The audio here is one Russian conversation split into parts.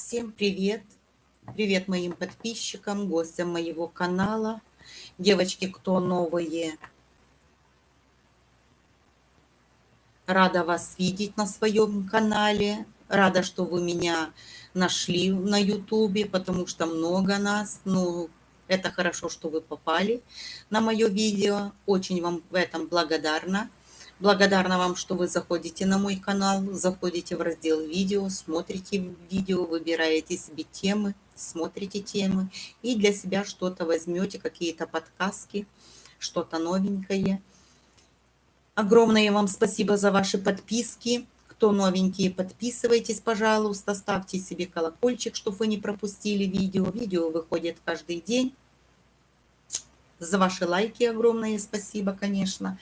Всем привет! Привет моим подписчикам, гостям моего канала. Девочки, кто новые, рада вас видеть на своем канале. Рада, что вы меня нашли на ютубе, потому что много нас. Ну, это хорошо, что вы попали на мое видео. Очень вам в этом благодарна. Благодарна вам, что вы заходите на мой канал, заходите в раздел видео, смотрите видео, выбираете себе темы, смотрите темы и для себя что-то возьмете, какие-то подсказки, что-то новенькое. Огромное вам спасибо за ваши подписки. Кто новенькие, подписывайтесь, пожалуйста, ставьте себе колокольчик, чтобы вы не пропустили видео. Видео выходит каждый день. За ваши лайки огромное спасибо, конечно.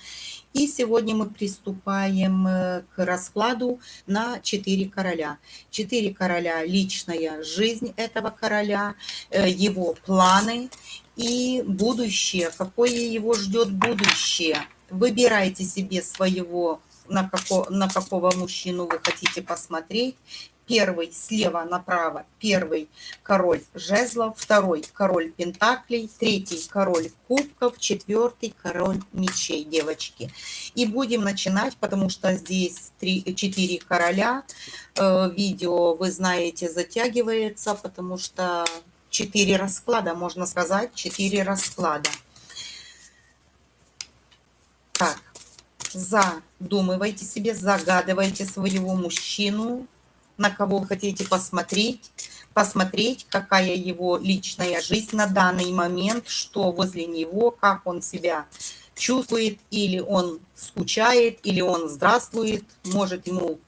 И сегодня мы приступаем э, к раскладу на четыре короля. Четыре короля – личная жизнь этого короля, э, его планы и будущее, какое его ждет будущее. Выбирайте себе своего, на, како, на какого мужчину вы хотите посмотреть, Первый слева направо, первый король жезлов, второй король пентаклей, третий король кубков, четвертый король мечей, девочки. И будем начинать, потому что здесь три, четыре короля. Э, видео, вы знаете, затягивается, потому что четыре расклада, можно сказать, четыре расклада. Так, задумывайте себе, загадывайте своего мужчину, на кого вы хотите посмотреть, посмотреть, какая его личная жизнь на данный момент, что возле него, как он себя чувствует, или он скучает, или он здравствует, может ему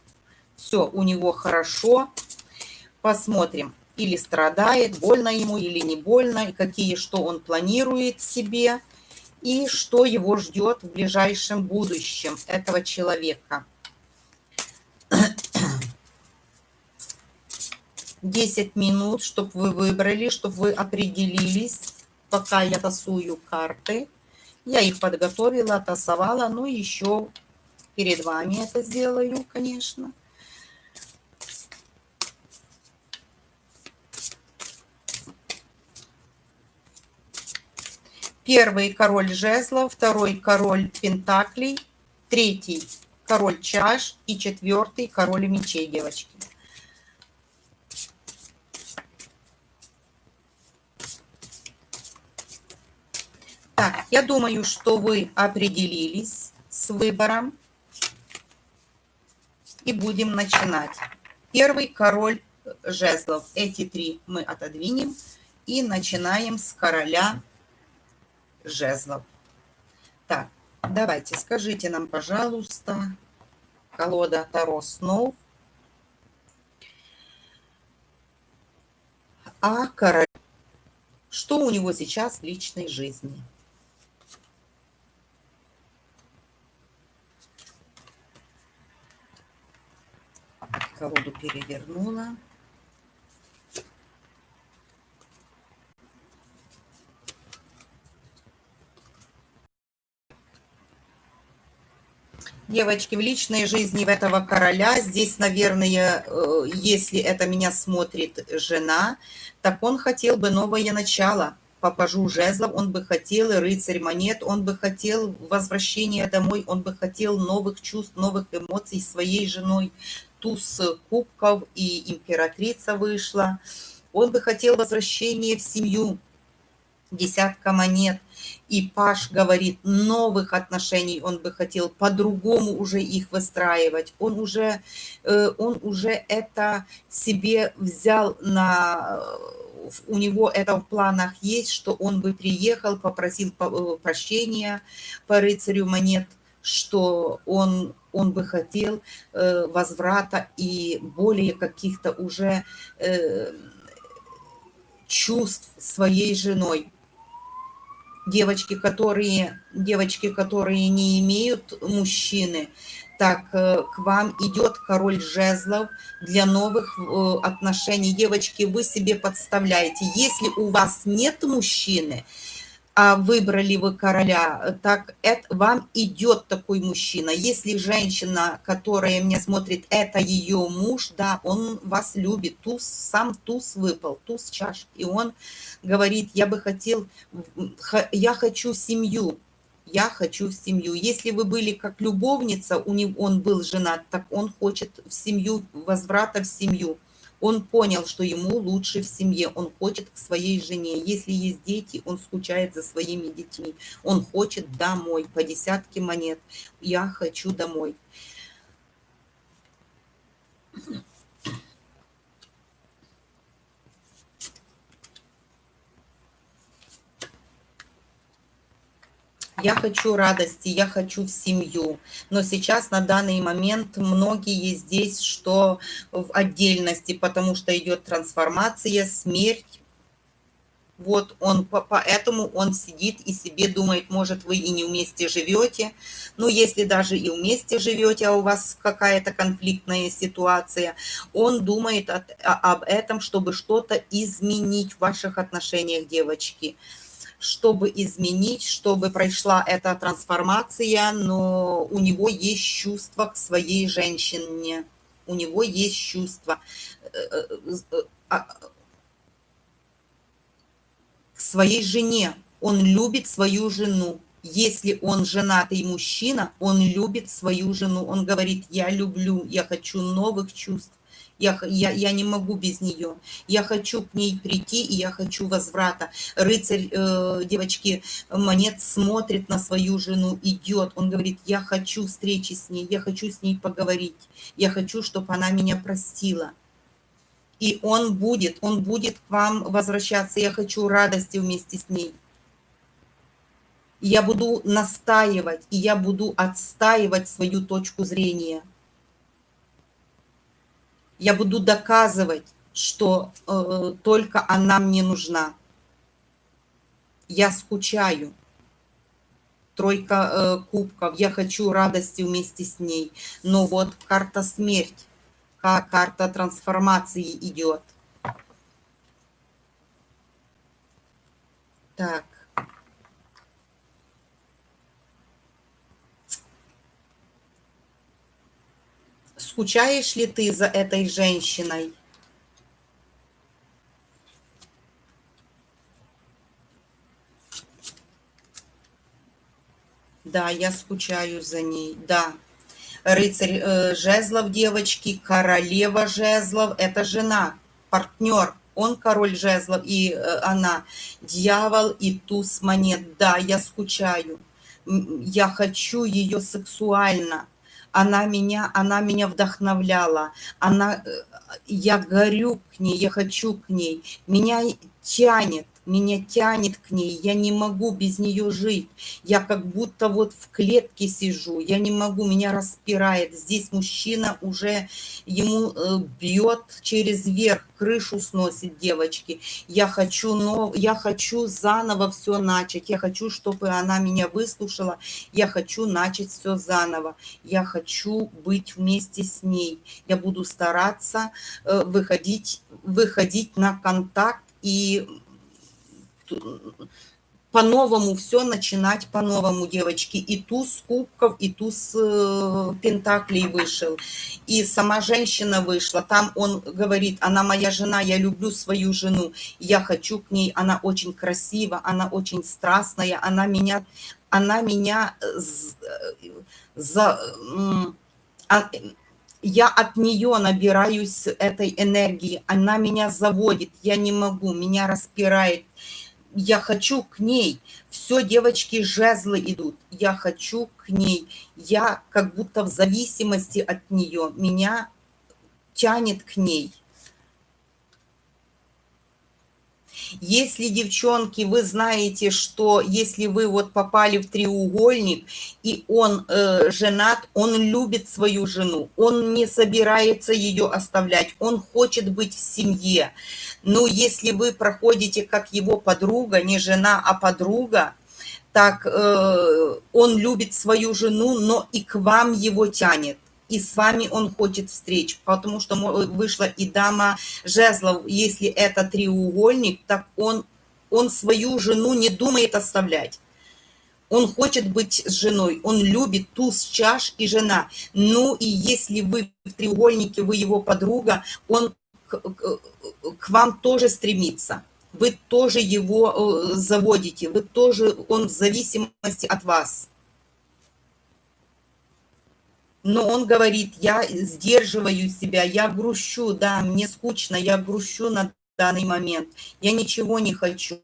все у него хорошо. Посмотрим, или страдает, больно ему или не больно, и какие, что он планирует себе, и что его ждет в ближайшем будущем этого человека. 10 минут, чтобы вы выбрали, чтобы вы определились, пока я тасую карты. Я их подготовила, тасовала, ну еще перед вами это сделаю, конечно. Первый король жезлов, второй король пентаклей, третий король чаш и четвертый король мечей, девочки. Так, я думаю, что вы определились с выбором. И будем начинать. Первый король жезлов. Эти три мы отодвинем. И начинаем с короля жезлов. Так, давайте, скажите нам, пожалуйста, колода Таро снов. А король, что у него сейчас в личной жизни? Колоду перевернула. Девочки, в личной жизни в этого короля, здесь, наверное, э, если это меня смотрит жена, так он хотел бы новое начало. По пажу жезлов, он бы хотел рыцарь монет, он бы хотел возвращения домой, он бы хотел новых чувств, новых эмоций своей женой, туз кубков и императрица вышла. Он бы хотел возвращения в семью, десятка монет. И Паш говорит, новых отношений он бы хотел по-другому уже их выстраивать. Он уже, э, он уже это себе взял на... У него это в планах есть, что он бы приехал, попросил э, прощения по рыцарю монет, что он он бы хотел э, возврата и более каких-то уже э, чувств своей женой. Девочки, которые, девочки, которые не имеют мужчины, так э, к вам идет король жезлов для новых отношений. Девочки, вы себе подставляете. Если у вас нет мужчины, выбрали вы короля, так это вам идет такой мужчина. Если женщина, которая меня смотрит, это ее муж, да, он вас любит. Туз, сам туз выпал, туз чаш. И он говорит, я бы хотел, я хочу семью, я хочу семью. Если вы были как любовница, у него, он был женат, так он хочет в семью, возврата в семью. Он понял, что ему лучше в семье, он хочет к своей жене. Если есть дети, он скучает за своими детьми. Он хочет домой, по десятке монет. Я хочу домой. Я хочу радости, я хочу в семью. Но сейчас на данный момент многие здесь, что в отдельности, потому что идет трансформация, смерть. Вот он, поэтому он сидит и себе думает, может, вы и не вместе живете. Но если даже и вместе живете, а у вас какая-то конфликтная ситуация, он думает от, об этом, чтобы что-то изменить в ваших отношениях, девочки чтобы изменить, чтобы прошла эта трансформация, но у него есть чувство к своей женщине, у него есть чувство э, э, а, к своей жене. Он любит свою жену. Если он женатый мужчина, он любит свою жену. Он говорит, я люблю, я хочу новых чувств. Я, я, я не могу без нее. Я хочу к ней прийти, и я хочу возврата. Рыцарь, э, девочки, монет смотрит на свою жену, идет. Он говорит, я хочу встречи с ней, я хочу с ней поговорить. Я хочу, чтобы она меня простила. И он будет, он будет к вам возвращаться. Я хочу радости вместе с ней. Я буду настаивать, и я буду отстаивать свою точку зрения я буду доказывать, что э, только она мне нужна. Я скучаю. Тройка э, кубков. Я хочу радости вместе с ней. Но вот карта смерть, карта трансформации идет. Так. Скучаешь ли ты за этой женщиной? Да, я скучаю за ней, да. Рыцарь э, жезлов, девочки, королева жезлов, это жена, партнер. Он король жезлов, и э, она дьявол и туз монет. Да, я скучаю. Я хочу ее сексуально она меня, она меня вдохновляла, она, э, я горю к ней, я хочу к ней, меня тянет, меня тянет к ней, я не могу без нее жить. Я как будто вот в клетке сижу, я не могу, меня распирает. Здесь мужчина уже, ему э, бьет через верх, крышу сносит девочки. Я хочу, но, я хочу заново все начать, я хочу, чтобы она меня выслушала, я хочу начать все заново. Я хочу быть вместе с ней. Я буду стараться э, выходить, выходить на контакт и по-новому все начинать по-новому, девочки. И туз кубков, и туз э, пентаклей вышел. И сама женщина вышла. Там он говорит, она моя жена, я люблю свою жену. Я хочу к ней, она очень красива, она очень страстная, она меня, она меня за... А, я от нее набираюсь этой энергии, она меня заводит, я не могу, меня распирает, я хочу к ней. Все, девочки, жезлы идут. Я хочу к ней. Я как будто в зависимости от нее. Меня тянет к ней. Если, девчонки, вы знаете, что если вы вот попали в треугольник, и он э, женат, он любит свою жену, он не собирается ее оставлять, он хочет быть в семье. Но если вы проходите как его подруга, не жена, а подруга, так э, он любит свою жену, но и к вам его тянет и с вами он хочет встреч, потому что вышла и дама жезлов, если это треугольник, так он он свою жену не думает оставлять. Он хочет быть с женой, он любит туз чаш и жена. Ну и если вы в треугольнике, вы его подруга, он к, к, к вам тоже стремится. Вы тоже его э, заводите, вы тоже, он в зависимости от вас. Но он говорит, я сдерживаю себя, я грущу, да, мне скучно, я грущу на данный момент, я ничего не хочу.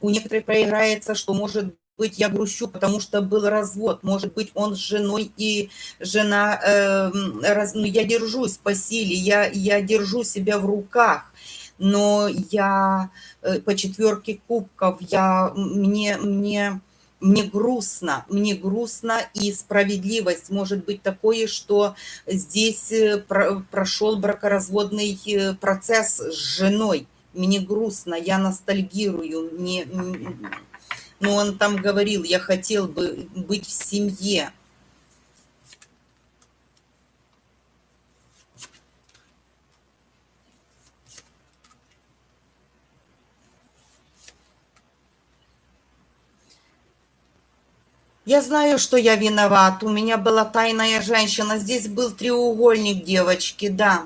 У некоторых проиграется, что может быть, я грущу, потому что был развод. Может быть, он с женой, и жена... Э, раз, ну, я держусь по силе, я, я держу себя в руках. Но я э, по четверке кубков, я, мне, мне, мне грустно, мне грустно, и справедливость может быть такое, что здесь э, про, прошел бракоразводный э, процесс с женой. Мне грустно, я ностальгирую, мне но он там говорил, я хотел бы быть в семье. Я знаю, что я виноват. У меня была тайная женщина. Здесь был треугольник девочки, да.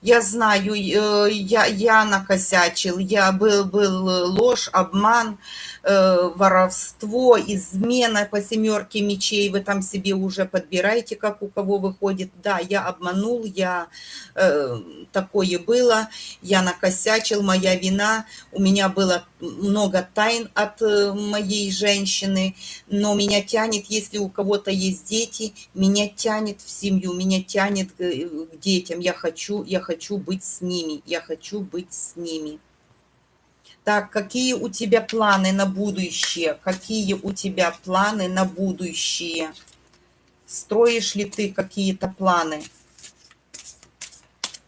Я знаю, э, я, я накосячил. Я был, был ложь, обман. Э, воровство, измена по семерке мечей, вы там себе уже подбираете, как у кого выходит. Да, я обманул, я э, такое было, я накосячил, моя вина, у меня было много тайн от э, моей женщины, но меня тянет, если у кого-то есть дети, меня тянет в семью, меня тянет к, к детям, я хочу, я хочу быть с ними, я хочу быть с ними. Так, какие у тебя планы на будущее? Какие у тебя планы на будущее? Строишь ли ты какие-то планы?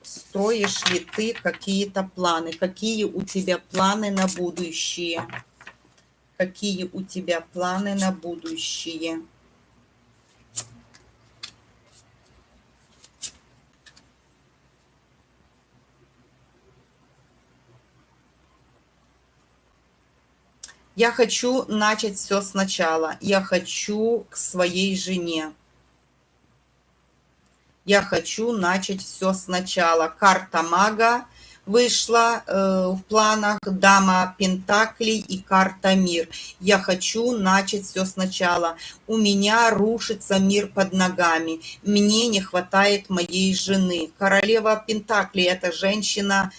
Строишь ли ты какие-то планы? Какие у тебя планы на будущее? Какие у тебя планы на будущее? Я хочу начать все сначала. Я хочу к своей жене. Я хочу начать все сначала. Карта мага вышла э, в планах, дама пентаклей и карта мир. Я хочу начать все сначала. У меня рушится мир под ногами. Мне не хватает моей жены. Королева пентаклей – это женщина,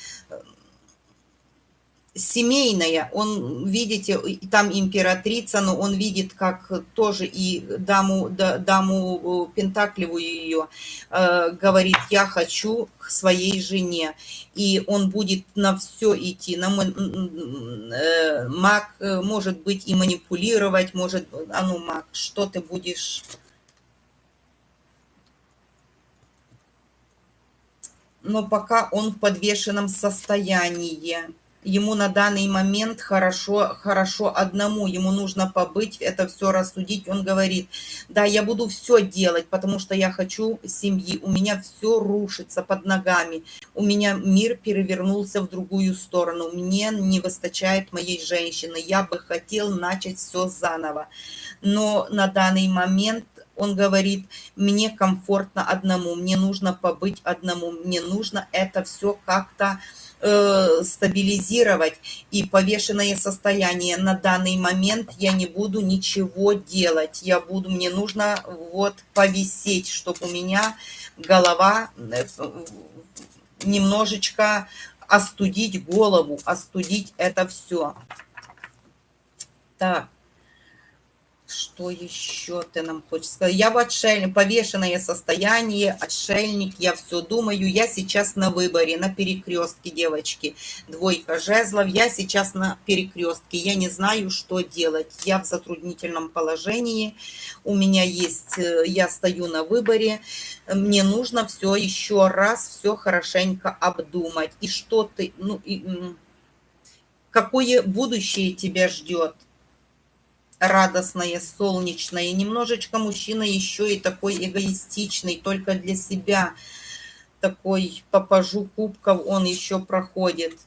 семейная, он, видите, там императрица, но он видит, как тоже и даму, даму Пентаклевую ее, э, говорит, я хочу к своей жене, и он будет на все идти, на э, маг, э, может быть, и манипулировать, может, а ну, маг, что ты будешь... Но пока он в подвешенном состоянии ему на данный момент хорошо, хорошо одному, ему нужно побыть, это все рассудить. Он говорит, да, я буду все делать, потому что я хочу семьи, у меня все рушится под ногами, у меня мир перевернулся в другую сторону, мне не выстачает моей женщины, я бы хотел начать все заново. Но на данный момент он говорит, мне комфортно одному, мне нужно побыть одному, мне нужно это все как-то Э, стабилизировать и повешенное состояние. На данный момент я не буду ничего делать. Я буду мне нужно вот повисеть чтобы у меня голова э, немножечко остудить голову остудить это все так что еще ты нам хочешь сказать? Я в отшельник, повешенное состояние, отшельник, я все думаю, я сейчас на выборе, на перекрестке, девочки. Двойка жезлов, я сейчас на перекрестке, я не знаю, что делать. Я в затруднительном положении, у меня есть, э, я стою на выборе, мне нужно все еще раз, все хорошенько обдумать. И что ты, ну, и, какое будущее тебя ждет? Радостное, солнечное. Немножечко мужчина еще и такой эгоистичный, только для себя. Такой по кубков он еще проходит.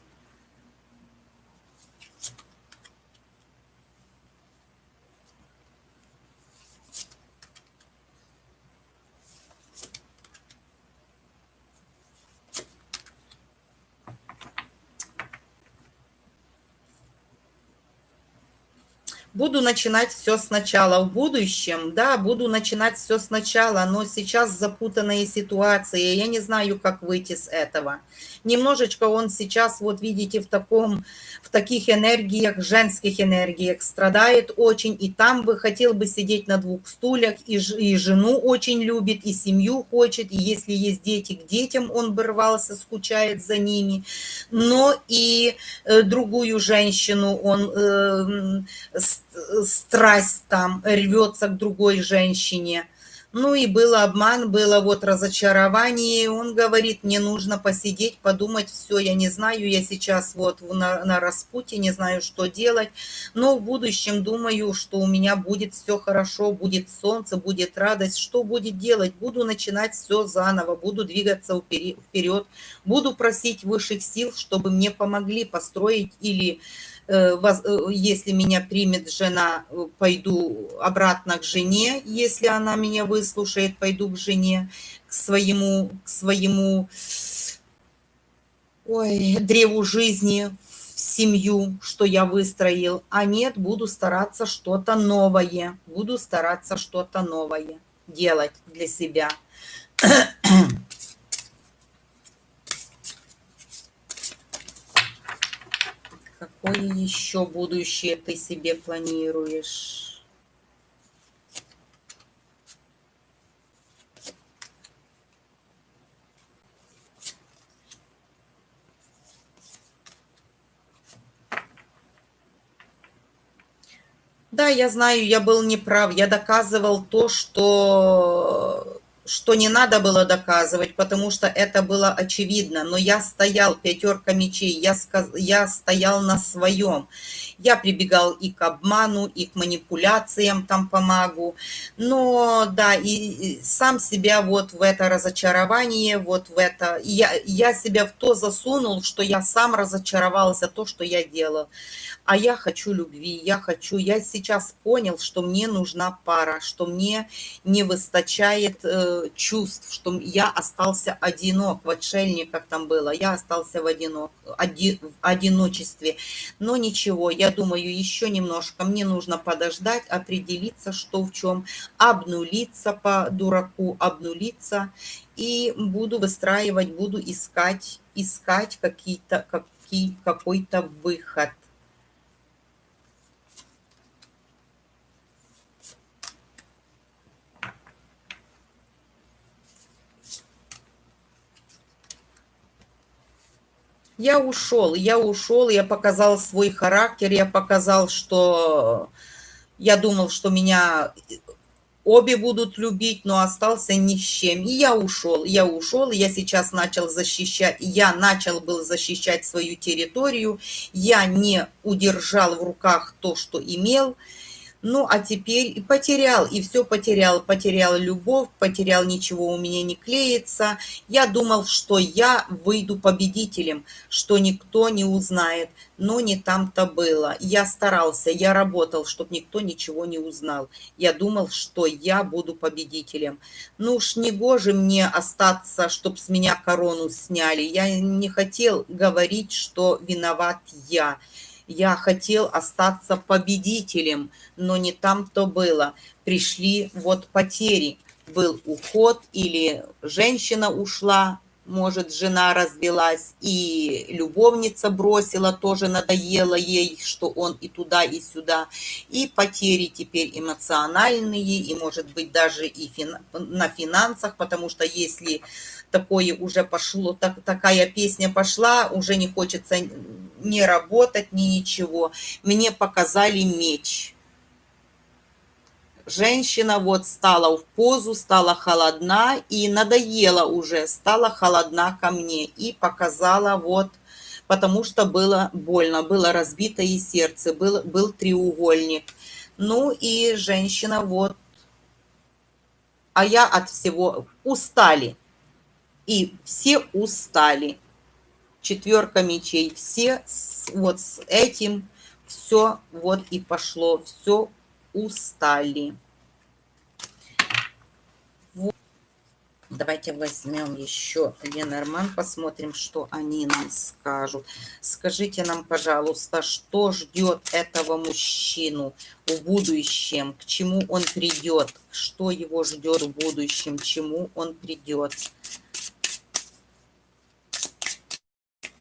Буду начинать все сначала в будущем, да, буду начинать все сначала, но сейчас запутанная ситуация, я не знаю, как выйти с этого. Немножечко он сейчас, вот видите, в таком, в таких энергиях, женских энергиях страдает очень, и там бы хотел бы сидеть на двух стульях, и, и жену очень любит, и семью хочет, и если есть дети, к детям он бы рвался, скучает за ними, но и э, другую женщину он э, страсть там рвется к другой женщине. Ну и был обман, было вот разочарование. Он говорит, мне нужно посидеть, подумать, все, я не знаю, я сейчас вот на, на распутье, не знаю, что делать. Но в будущем думаю, что у меня будет все хорошо, будет солнце, будет радость. Что будет делать? Буду начинать все заново, буду двигаться вперед, буду просить высших сил, чтобы мне помогли построить или Э, э, если меня примет жена, э, пойду обратно к жене, если она меня выслушает, пойду к жене, к своему, к своему ой, древу жизни, в семью, что я выстроил, а нет, буду стараться что-то новое, буду стараться что-то новое делать для себя. Какое еще будущее ты себе планируешь? Да, я знаю, я был неправ. Я доказывал то, что что не надо было доказывать, потому что это было очевидно. Но я стоял, пятерка мечей, я, сказ... я стоял на своем. Я прибегал и к обману, и к манипуляциям там помогу. Но да, и, сам себя вот в это разочарование, вот в это... Я, я себя в то засунул, что я сам разочаровался то, что я делал а я хочу любви, я хочу, я сейчас понял, что мне нужна пара, что мне не выстачает э, чувств, что я остался одинок, в отшельниках там было, я остался в, одинок, оди, в одиночестве. Но ничего, я думаю, еще немножко, мне нужно подождать, определиться, что в чем, обнулиться по дураку, обнулиться, и буду выстраивать, буду искать, искать какие-то, какие, какой-то выход. Я ушел, я ушел, я показал свой характер, я показал, что я думал, что меня обе будут любить, но остался ни с чем. И я ушел, я ушел, я сейчас начал защищать, я начал был защищать свою территорию, я не удержал в руках то, что имел, ну, а теперь и потерял, и все потерял. Потерял любовь, потерял ничего у меня не клеится. Я думал, что я выйду победителем, что никто не узнает. Но не там-то было. Я старался, я работал, чтобы никто ничего не узнал. Я думал, что я буду победителем. Ну уж не гоже мне остаться, чтобы с меня корону сняли. Я не хотел говорить, что виноват я я хотел остаться победителем, но не там-то было. Пришли вот потери. Был уход или женщина ушла, может, жена развелась, и любовница бросила, тоже надоело ей, что он и туда, и сюда. И потери теперь эмоциональные, и, может быть, даже и фин... на финансах, потому что если такое уже пошло, так, такая песня пошла, уже не хочется ни работать, ни ничего. Мне показали меч. Женщина вот стала в позу, стала холодна и надоела уже, стала холодна ко мне и показала вот, потому что было больно, было разбито и сердце, был, был треугольник. Ну и женщина вот, а я от всего устали и все устали. Четверка мечей, все вот с этим все вот и пошло, все устали. Вот. Давайте возьмем еще Ленорман, посмотрим, что они нам скажут. Скажите нам, пожалуйста, что ждет этого мужчину в будущем, к чему он придет, что его ждет в будущем, к чему он придет.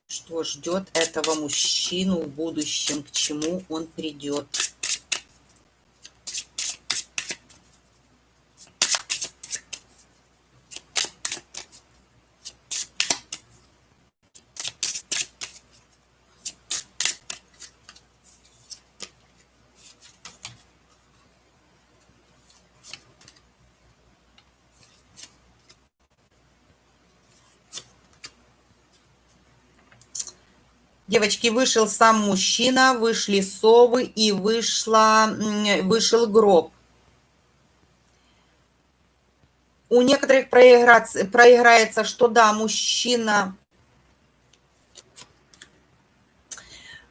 Что ждет этого мужчину в будущем, к чему он придет. Девочки, вышел сам мужчина, вышли совы и вышла, вышел гроб. У некоторых проиграется, что да, мужчина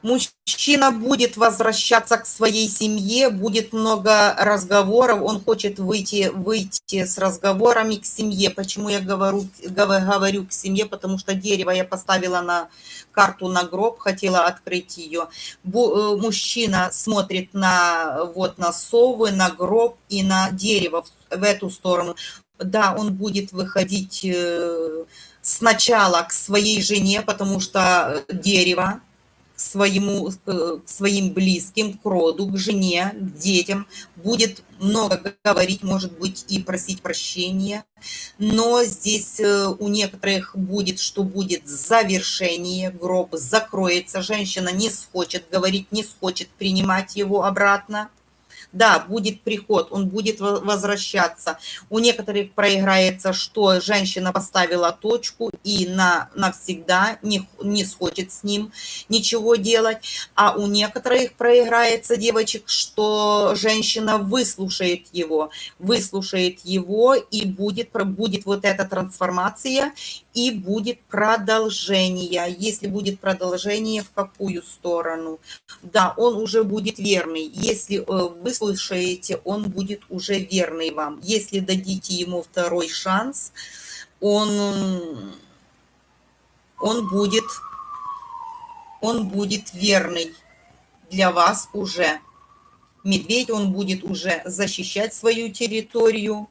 мужчина будет возвращаться к своей семье, будет много разговоров, он хочет выйти, выйти с разговорами к семье. Почему я говорю, говорю к семье? Потому что дерево я поставила на карту на гроб, хотела открыть ее. Э, мужчина смотрит на, вот, на совы, на гроб и на дерево в эту сторону. Да, он будет выходить э, сначала к своей жене, потому что дерево, своему, к своим близким, к роду, к жене, к детям, будет много говорить, может быть, и просить прощения. Но здесь э, у некоторых будет, что будет завершение, гроб закроется, женщина не схочет говорить, не схочет принимать его обратно да, будет приход, он будет возвращаться. У некоторых проиграется, что женщина поставила точку и на, навсегда не, не схочет с ним ничего делать, а у некоторых проиграется девочек, что женщина выслушает его, выслушает его и будет, будет вот эта трансформация, и будет продолжение. Если будет продолжение, в какую сторону? Да, он уже будет верный. Если э, вы слышаете, он будет уже верный вам. Если дадите ему второй шанс, он, он, будет, он будет верный для вас уже. Медведь, он будет уже защищать свою территорию,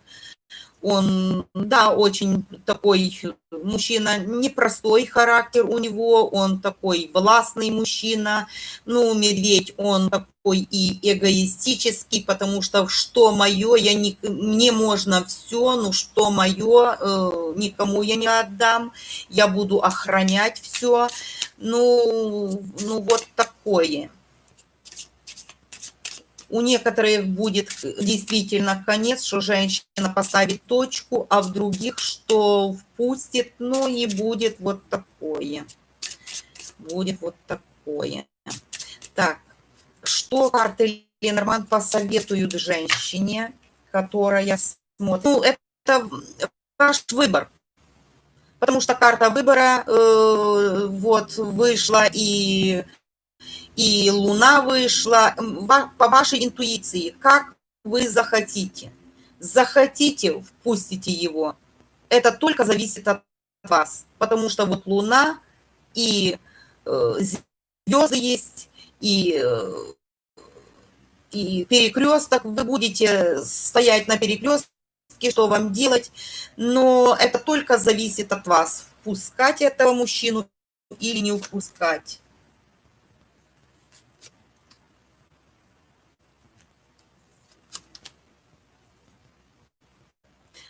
он, да, очень такой мужчина, непростой характер у него, он такой властный мужчина. Ну, медведь, он такой и эгоистический, потому что что мое, я не, мне можно все, ну что мое, э, никому я не отдам, я буду охранять все. Ну, ну вот такое у некоторых будет действительно конец, что женщина поставит точку, а в других, что впустит, ну и будет вот такое. Будет вот такое. Так, что карты Ленорман посоветуют женщине, которая смотрит? Ну, это ваш выбор. Потому что карта выбора э, вот вышла и и Луна вышла, по вашей интуиции, как вы захотите. Захотите, впустите его. Это только зависит от вас, потому что вот Луна и э, звезды есть, и, э, и перекресток, вы будете стоять на перекрестке, что вам делать, но это только зависит от вас, впускать этого мужчину или не впускать.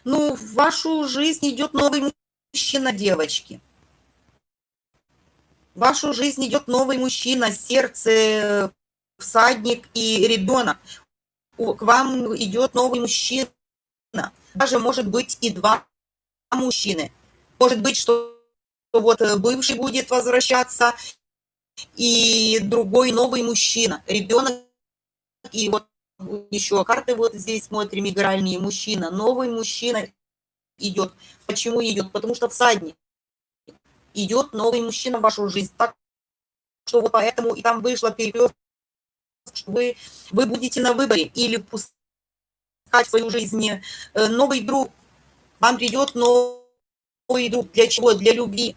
Ну, в вашу жизнь идет новый мужчина, девочки. В вашу жизнь идет новый мужчина, сердце, всадник и ребенок. К вам идет новый мужчина. Даже может быть и два мужчины. Может быть, что вот бывший будет возвращаться, и другой новый мужчина, ребенок, и вот еще карты вот здесь смотрим, игральные, мужчина, новый мужчина идет. Почему идет? Потому что всадник. Идет новый мужчина в вашу жизнь. Так что вот поэтому и там вышло перекресток, что вы, вы будете на выборе или пускать в свою жизнь э, новый друг, Вам придет новый друг. Для чего? Для любви.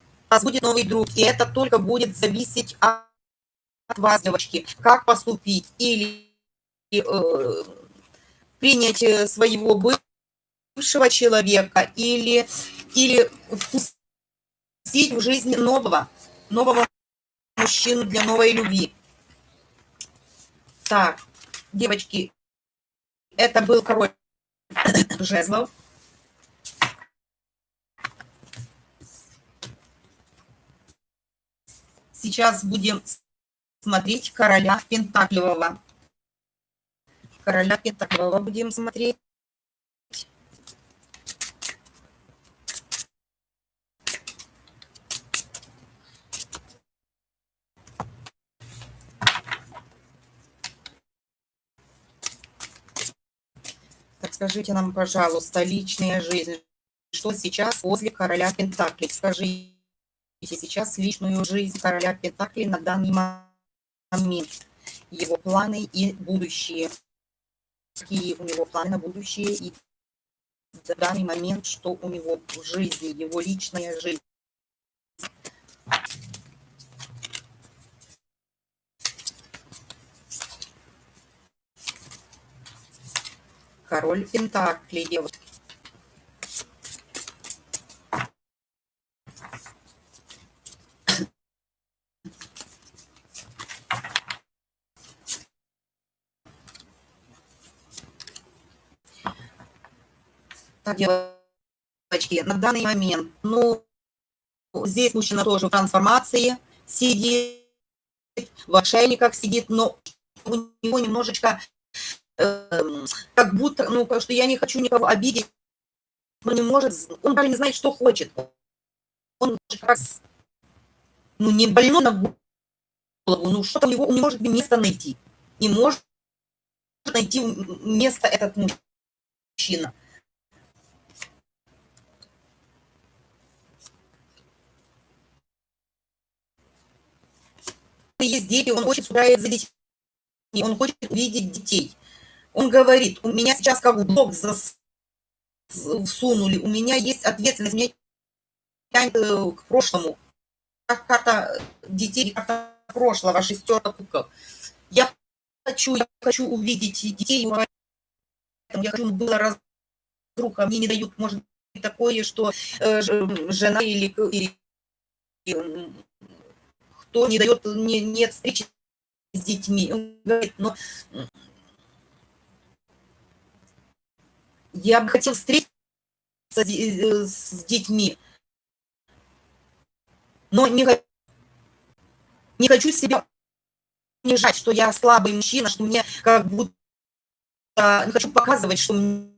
У вас будет новый друг, и это только будет зависеть от вас, девочки, как поступить. Или э, принять э, своего бывшего человека, или, или впустить в жизнь нового, нового мужчину для новой любви. Так, девочки, это был король жезлов. Сейчас будем смотреть короля Пентаклевого. Короля Пентаклевого будем смотреть. Так скажите нам, пожалуйста, личная жизнь. Что сейчас возле короля Пентаклей? Скажите сейчас личную жизнь короля Пентаклей на данный момент. Его планы и будущее. Какие у него планы на будущее и в данный момент, что у него в жизни, его личная жизнь. Король Пентаклей, девушки. Девочки, на данный момент, ну, здесь мужчина тоже в трансформации сидит, в отшельниках сидит, но у него немножечко Эм, как будто, ну, что я не хочу никого обидеть, он не может, он даже не знает, что хочет. Он раз, ну, не больной на голову, ну, что-то у него, он не может место найти. Не может найти место этот мужчина. Есть дети, он очень скучает за детьми, он хочет увидеть детей. Он говорит, у меня сейчас как в блок всунули, у меня есть ответственность, меня тянет э, к прошлому. Как карта детей, карта прошлого, шестерка кубков. Я хочу, я хочу увидеть детей, я хочу, было разруха, мне не дают, может быть, такое, что э, жена или, или кто не дает, не, нет встречи с детьми. Он говорит, но Я бы хотел встретиться э, с детьми, но не, не хочу себя унижать, что я слабый мужчина, что мне как будто не хочу показывать, что мне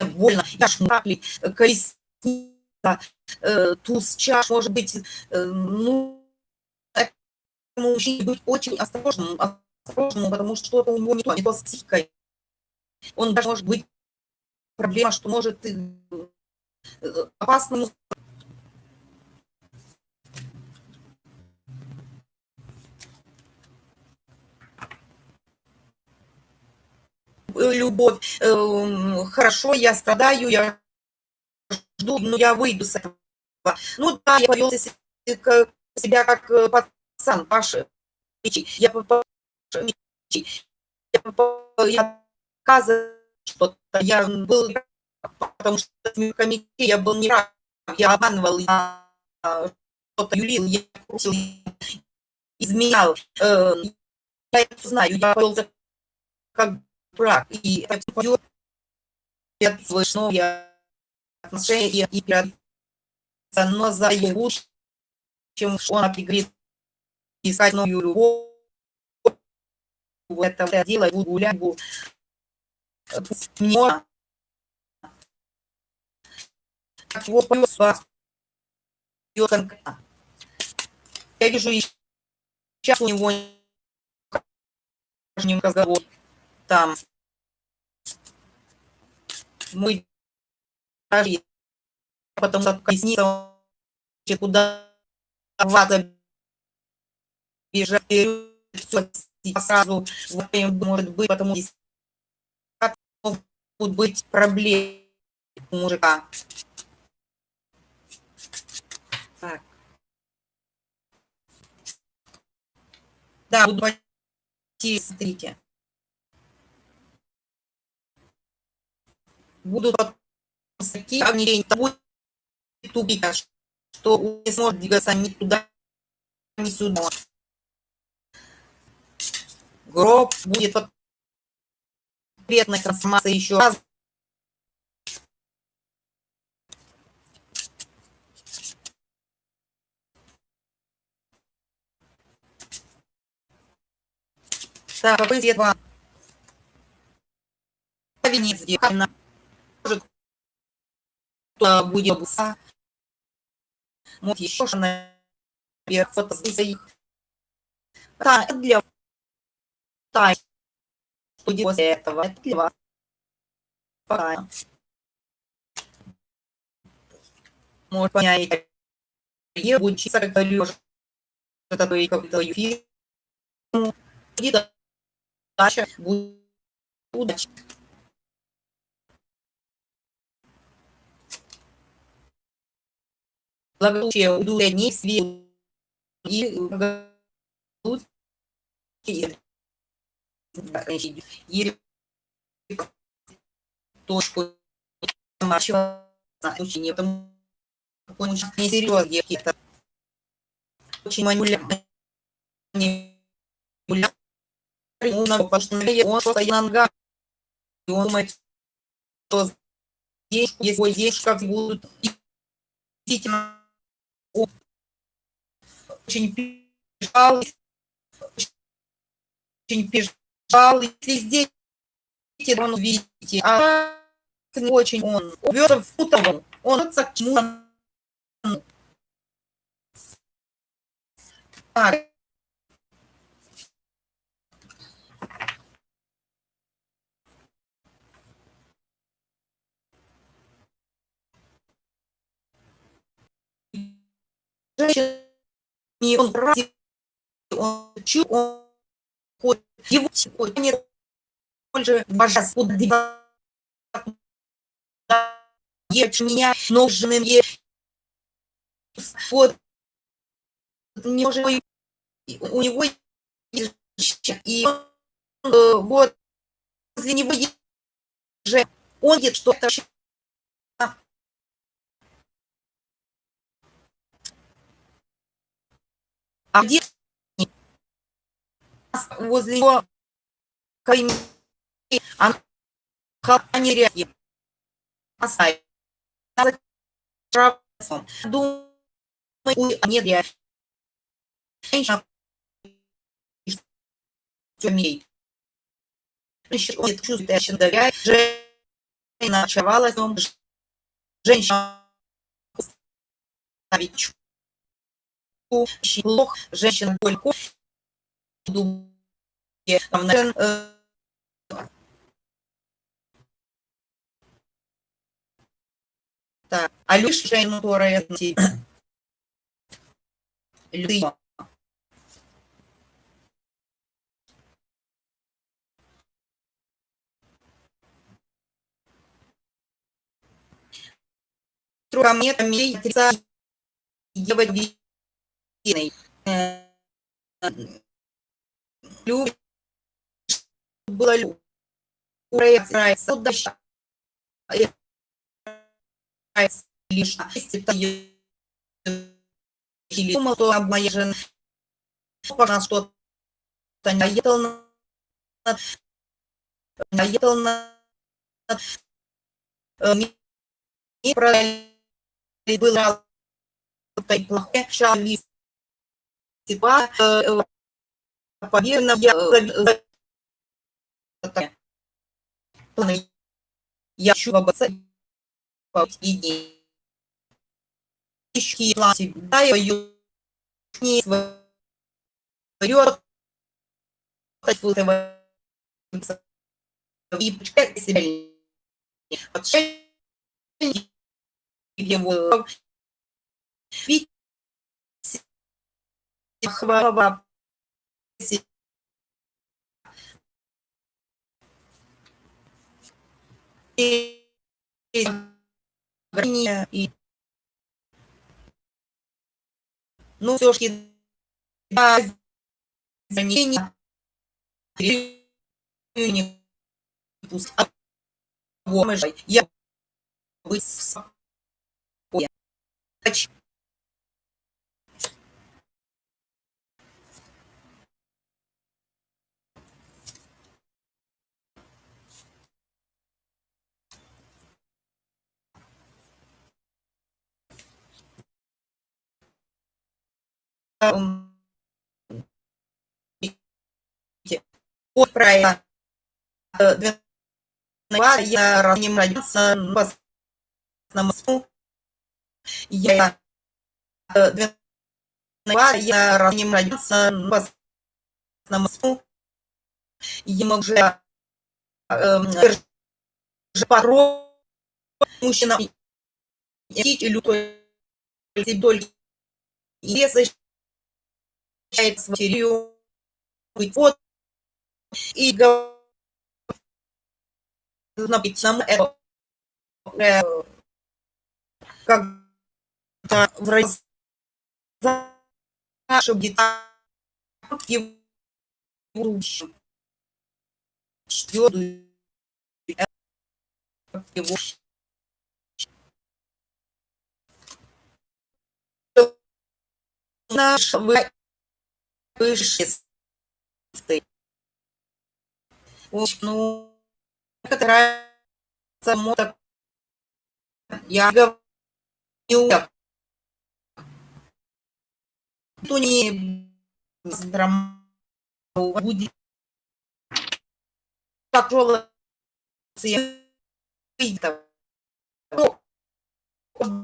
больно. Я шмакли, колесница, э, туз, чаш, может быть, э, ну, мужчине быть очень осторожным, осторожным, потому что что-то у него не то, не то с психикой. Он даже может быть проблема, что может э, опасному любовь, эм, хорошо, я страдаю, я жду, но я выйду с этого. Ну да, я повел себя как пацан, Паша. Я, я, я показываю что-то. Я был, потому что в комитете я был не прав. Я обманывал, я что-то юлил, я крутил, изменял. Э, я это знаю, я повел как брак. И это повел слышно, я отношения и но за его чем он пригрет искать новую любовь. Это дело, буду гулять, буду мне как его повез я вижу сейчас у него разговор там мы потом колесница куда вата бежать все сразу может быть потому что могут быть проблемы мужика. Так. Да, буду идти, смотрите. Будут такие ограничения, будет тупик, что не сможет двигаться ни туда, ни сюда. Гроб будет конкретная трансформация еще раз. Так, какой цвет вам? Венец сделана. Может, кто будет обуса. Вот еще наверх фотосессии. Да, это для тай. Что после этого? Это для вас. Пока. Может, понять, я буду учиться, как говорю, это какой-то фильм. Будет удача, будет удача. Благополучие удовлетворение свет и благополучие точку очень несерьезно какие-то очень манипулятивные он ногах, и он думает, что здесь, если здесь как будут действительно очень переживал, очень переживал, если здесь он увидите, а не очень он вез в Путову, он к чему так, и он ради, он чу, он его сегодня больше божество ешь меня нужным вот. Не уже у него и э, вот. Возле него же. Он где что-то А где возле него она не реагирует. Думаю, нет, я женщина умеет. Женщина чувствует, я доверяю. Женщина очаровалась, женщина ставить плохо, женщина только там, так, а лишь которая люди ко мне там ей отрицать Любит, было люб. Нравится, удача. Лишь, или думал, что жена пожалуйста, что-то наедал на наедал на мне правильно было плохое шалист типа поверно я я хочу обоссать идеи ищи всегда ее не вперед и почитать себя. Его. Ведь хвала и ну, ограничения не пусть я быть спокойно. От проекта я родился на Москву. Я я родился на Москву. Я мог же порой мужчина лютой только если с матерью вот и быть нам это как в раз чтобы его четвертую его наш высший ну, некоторая самота я говорю, то не будет Ну,